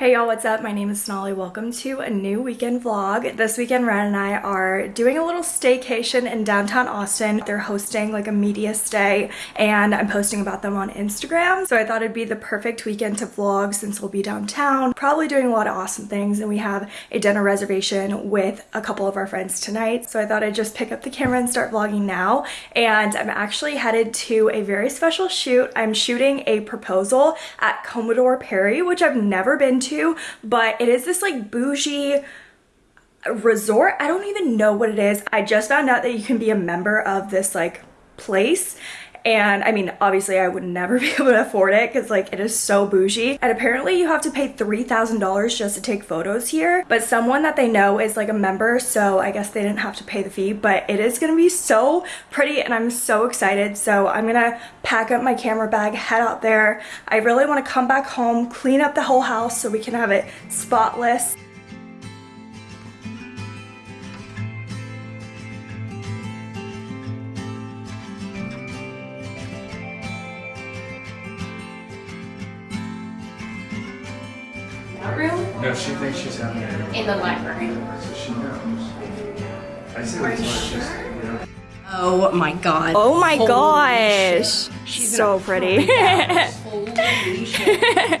Hey y'all, what's up? My name is Sonali. Welcome to a new weekend vlog. This weekend, Ryan and I are doing a little staycation in downtown Austin. They're hosting like a media stay and I'm posting about them on Instagram. So I thought it'd be the perfect weekend to vlog since we'll be downtown, probably doing a lot of awesome things and we have a dinner reservation with a couple of our friends tonight. So I thought I'd just pick up the camera and start vlogging now. And I'm actually headed to a very special shoot. I'm shooting a proposal at Commodore Perry, which I've never been to to, but it is this like bougie resort. I don't even know what it is. I just found out that you can be a member of this like place and I mean obviously I would never be able to afford it because like it is so bougie. And apparently you have to pay $3,000 just to take photos here. But someone that they know is like a member so I guess they didn't have to pay the fee. But it is gonna be so pretty and I'm so excited. So I'm gonna pack up my camera bag head out there. I really want to come back home clean up the whole house so we can have it spotless she thinks she's out there. In the library. So she knows. I said Are you sure? Oh my god. Oh my Holy gosh. Shit. She's so pretty. Holy shit.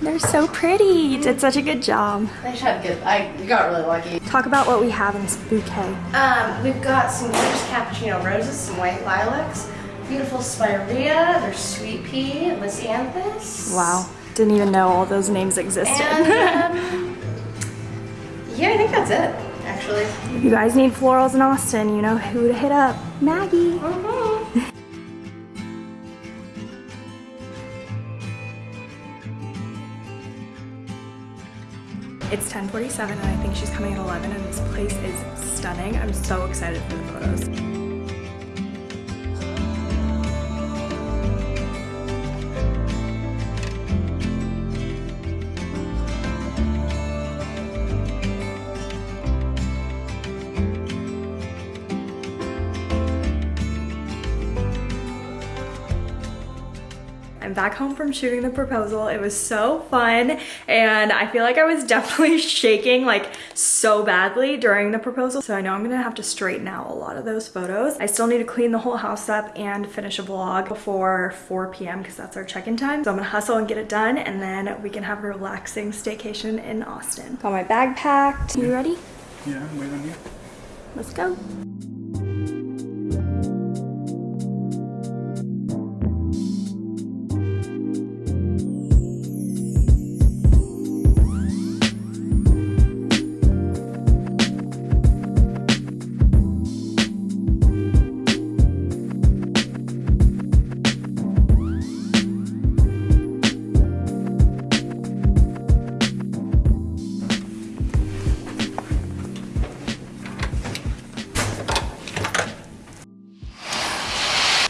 They're so pretty. You did such a good job. They had good. I you got really lucky. Talk about what we have in this bouquet. Um, we've got some gorgeous cappuccino roses, some white lilacs, beautiful spirea. There's sweet pea, lisianthus. Wow. Didn't even know all those names existed. And, um, yeah, I think that's it, actually. If you guys need florals in Austin, you know who to hit up. Maggie. Mm -hmm. It's 10.47 and I think she's coming at 11 and this place is stunning. I'm so excited for the photos. Back home from shooting the proposal. It was so fun and I feel like I was definitely shaking like so badly during the proposal. So I know I'm gonna have to straighten out a lot of those photos. I still need to clean the whole house up and finish a vlog before 4 p.m. because that's our check-in time. So I'm gonna hustle and get it done and then we can have a relaxing staycation in Austin. Got my bag packed. You ready? Yeah, I'm waiting on you. Let's go.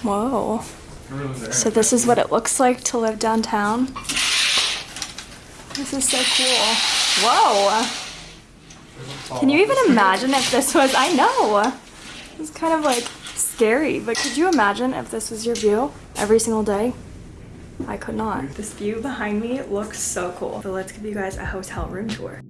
Whoa. So this is what it looks like to live downtown. This is so cool. Whoa. Can you even imagine if this was, I know. It's kind of like scary, but could you imagine if this was your view every single day? I could not. This view behind me looks so cool. So let's give you guys a hotel room tour.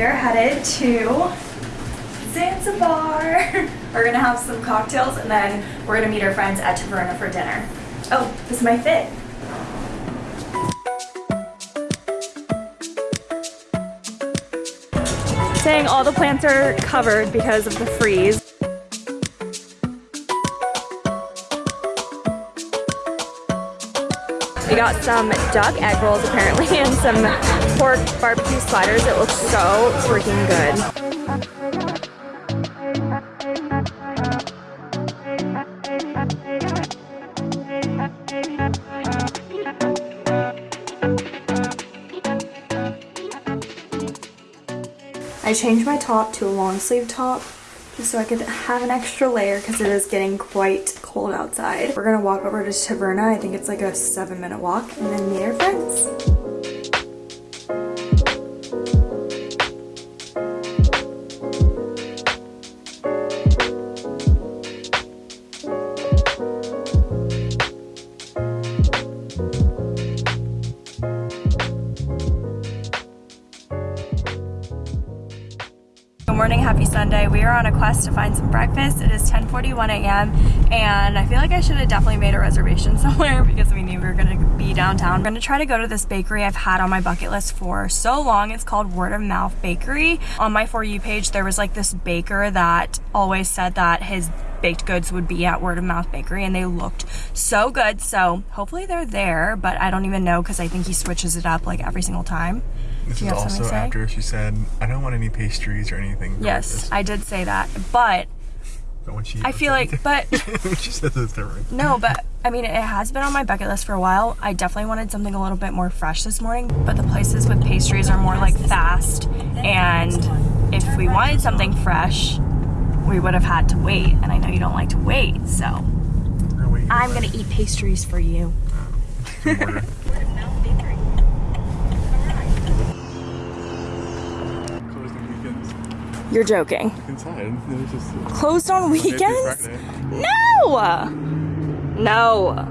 We are headed to Zanzibar. we're gonna have some cocktails and then we're gonna meet our friends at Taverna for dinner. Oh, this is my fit. Saying all the plants are covered because of the freeze. We got some duck egg rolls apparently and some pork barbecue sliders. It looks so freaking good. I changed my top to a long sleeve top just so I could have an extra layer because it is getting quite cold outside. We're gonna walk over to Taverna. I think it's like a seven minute walk and then meet our friends. Happy Sunday. We are on a quest to find some breakfast. It is 10:41 a.m. and I feel like I should have definitely made a reservation somewhere because we knew we were gonna be downtown. I'm gonna try to go to this bakery I've had on my bucket list for so long. It's called Word of Mouth Bakery. On my For You page, there was like this baker that always said that his baked goods would be at Word of Mouth Bakery and they looked so good. So hopefully they're there, but I don't even know because I think he switches it up like every single time. This is also after she said, I don't want any pastries or anything. Yes, this." I did say that, but I feel like, but she said this different. no, but I mean, it has been on my bucket list for a while. I definitely wanted something a little bit more fresh this morning, but the places with pastries are more like fast, and if we wanted something fresh, we would have had to wait, and I know you don't like to wait, so I'm gonna eat pastries for you. Order. Closed on weekends. You're joking. Inside. It was just Closed on weekends? No! No.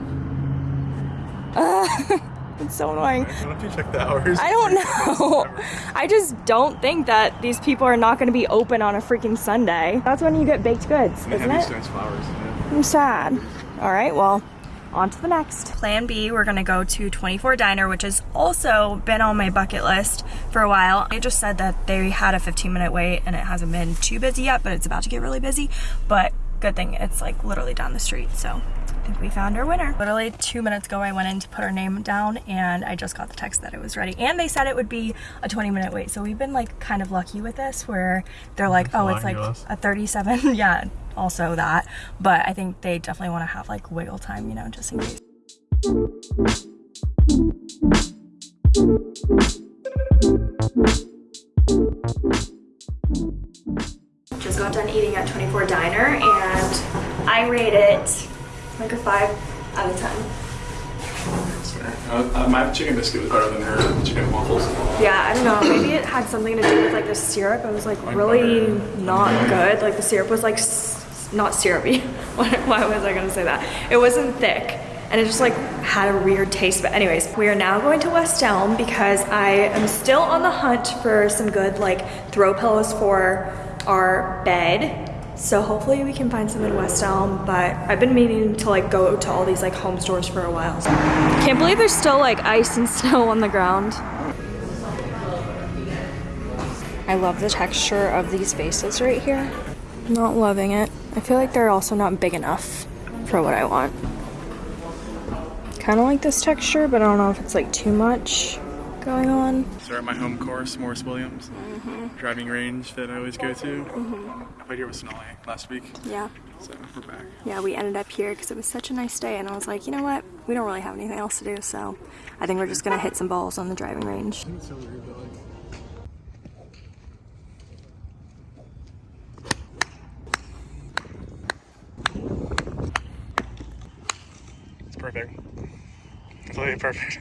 Ugh. it's so annoying. Why don't you check the hours? I don't know. I just don't think that these people are not going to be open on a freaking Sunday. That's when you get baked goods, They isn't have it? nice flowers. Yeah. I'm sad. All right, well, on to the next. Plan B, we're gonna go to 24 Diner, which has also been on my bucket list for a while. They just said that they had a 15 minute wait and it hasn't been too busy yet, but it's about to get really busy. But good thing it's like literally down the street, so I think we found our winner. Literally two minutes ago, I went in to put our name down and I just got the text that it was ready. And they said it would be a 20 minute wait. So we've been like kind of lucky with this where they're like, oh, it's like a 37 yeah also that but i think they definitely want to have like wiggle time you know just in case just got done eating at 24 diner and i rate it like a five out of ten. Uh, uh, my chicken biscuit was better than her chicken waffles. yeah i don't know. Maybe it had something to do with like the syrup. It was like really not good. Like the syrup was like s- not syrupy. Why why was i gonna say that? It wasn't thick and it just like had a weird taste. But anyways we are now going to west elm because i am still on the hunt for some good like throw pillows for our bed so hopefully we can find some in West Elm, but I've been meaning to like go to all these like home stores for a while. So. Can't believe there's still like ice and snow on the ground. I love the texture of these vases right here. Not loving it. I feel like they're also not big enough for what I want. Kind of like this texture, but I don't know if it's like too much going on. So at my home course, Morris Williams, Mm-hmm. driving range that I always go to. I played here with Sonali last week, Yeah. so we're back. Yeah, we ended up here because it was such a nice day, and I was like, you know what? We don't really have anything else to do, so I think we're just gonna hit some balls on the driving range. It's so weird, but like. It's perfect. It's literally perfect.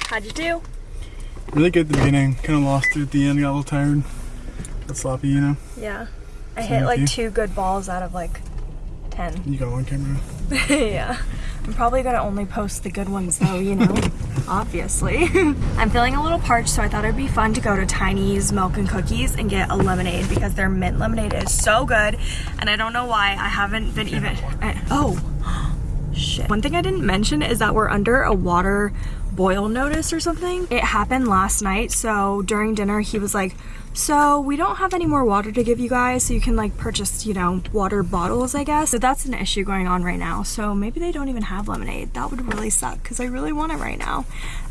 How'd you do? Really good at the beginning, kind of lost it at the end, got a little tired. Got sloppy, you know. Yeah. I Same hit like you? two good balls out of like 10. You got one camera. yeah. I'm probably gonna only post the good ones though, you know, obviously. I'm feeling a little parched, so I thought it'd be fun to go to Tiny's Milk and Cookies and get a lemonade because their mint lemonade is so good. And I don't know why I haven't been even. I- oh, shit. One thing I didn't mention is that we're under a water boil notice or something. It happened last night, so during dinner he was like, so we don't have any more water to give you guys, so you can like purchase, you know, water bottles, I guess. So that's an issue going on right now. So maybe they don't even have lemonade. That would really suck because I really want it right now.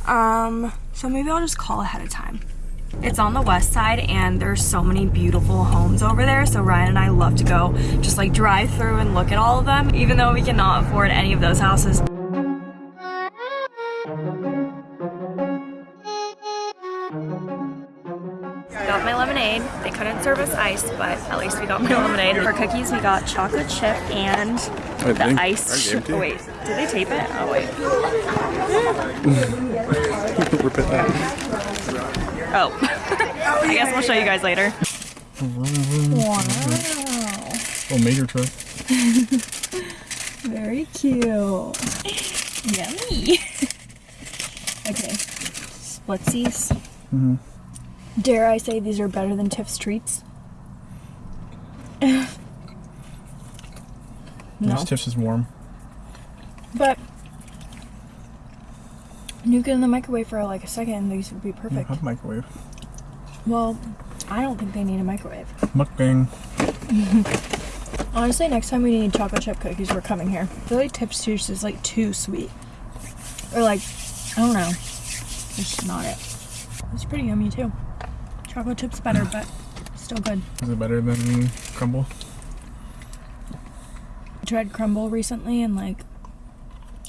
Um, so maybe I'll just call ahead of time. It's on the west side and there's so many beautiful homes over there. So Ryan and I love to go just like drive through and look at all of them, even though we cannot afford any of those houses. Got my lemonade. They couldn't serve us ice, but at least we got my lemonade. For cookies, we got chocolate chip and the ice. I gave it to you. Oh wait, did they tape it? Oh wait. Rip it out. Oh. I guess we'll show you guys later. Wow. Oh, major truck. Very cute. Yummy. okay. Splitsies. Dare I say these are better than Tiff's treats? no. This Tiff's is warm. But nuke it in the microwave for like a second and these would be perfect. You have a microwave. Well, I don't think they need a microwave. Mukbang. Honestly, next time we need chocolate chip cookies, we're coming here. I feel like Tips juice is like too sweet. Or like, I don't know. It's not it. It's pretty yummy too. Chocolate chip's better, but still good. Is it better than Crumbl? I tried Crumbl recently and like,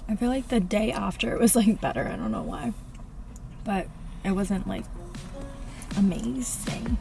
I feel like the day after it was like better. I don't know why. But it wasn't like amazing.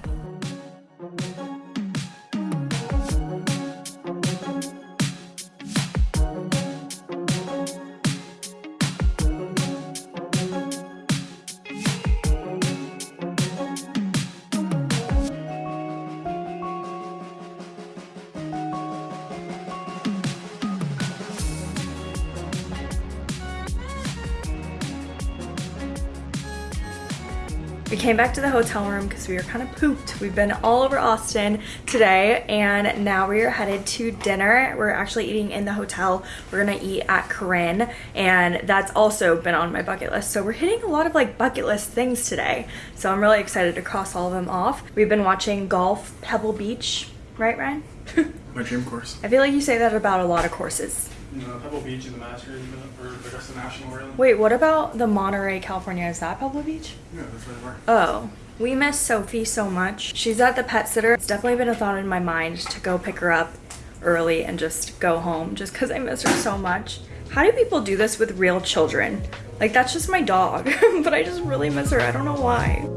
We came back to the hotel room because we were kind of pooped. We've been all over Austin today and now we are headed to dinner. We're actually eating in the hotel. We're gonna eat at Corinne and that's also been on my bucket list. So we're hitting a lot of like bucket list things today. So I'm really excited to cross all of them off. We've been watching Golf Pebble Beach, right Ryan? My dream course. I feel like you say that about a lot of courses. No, Pebble Beach is the Masters or Augusta National really. Wait, what about the Monterey, California? Is that Pebble Beach? Yeah, that's where they were. Oh, we miss Sophie so much. She's at the pet sitter. It's definitely been a thought in my mind to go pick her up early and just go home just because I miss her so much. How do people do this with real children? Like, that's just my dog, but I just really miss her. I don't know why.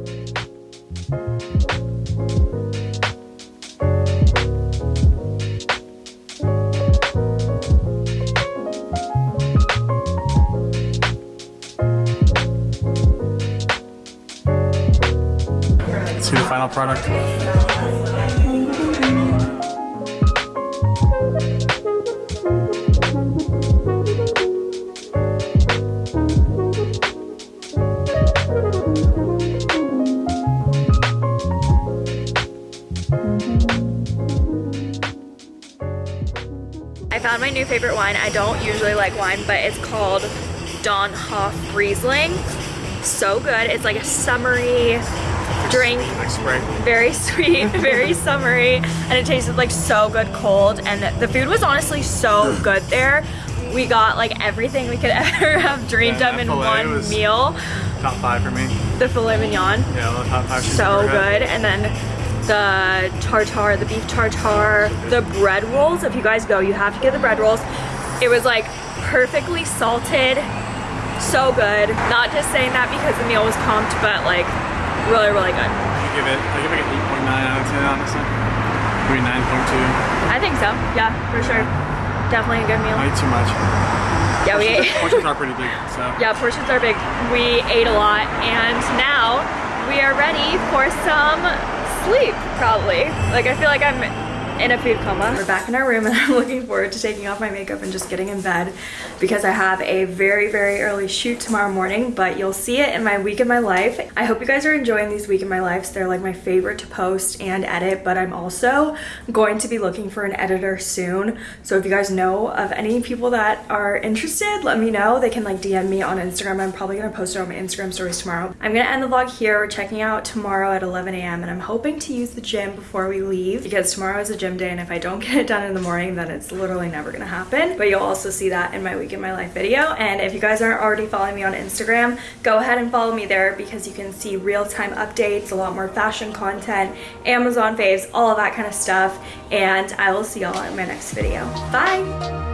Final product. I found my new favorite wine. I don't usually like wine, but it's called Dönnhoff Riesling. So good. It's like a summery drink Like spray. very sweet, very summery, and it tasted like so good cold. And the food was honestly so good there. We got like everything we could ever have dreamed Yeah, of in one meal. Top five for me. The filet mignon, Yeah, top five. so good. And then the tartar, the beef tartar, the bread rolls. If you guys go, you have to get the bread rolls. It was like perfectly salted, so good. Not just saying that because the meal was comped, but like really, really good. I give it. I give it an 8.9 out of 10, honestly. Maybe 9.2. I think so. Yeah, for sure. Definitely a good meal. I ate too much. Yeah, we ate. Portions are pretty big, so. Yeah, portions are big. We ate a lot, and now we are ready for some sleep, probably. Like, I feel like I'm in a food coma. We're back in our room, and I'm looking forward to taking off my makeup and just getting in bed because I have a very, very early shoot tomorrow morning, but you'll see it in my week in my life. I hope you guys are enjoying these week in my lives. They're like my favorite to post and edit, but I'm also going to be looking for an editor soon. So if you guys know of any people that are interested, let me know. They can like DM me on Instagram. I'm probably gonna post it on my Instagram stories tomorrow. I'm gonna end the vlog here. We're checking out tomorrow at 11 a.m. and I'm hoping to use the gym before we leave because tomorrow is a gym day and if I don't get it done in the morning, then it's literally never gonna happen. But you'll also see that in my week in my life video. And if you guys aren't already following me on Instagram, go ahead and follow me there because you can see real-time updates, a lot more fashion content, Amazon faves, all of that kind of stuff. And I will see y'all in my next video. Bye!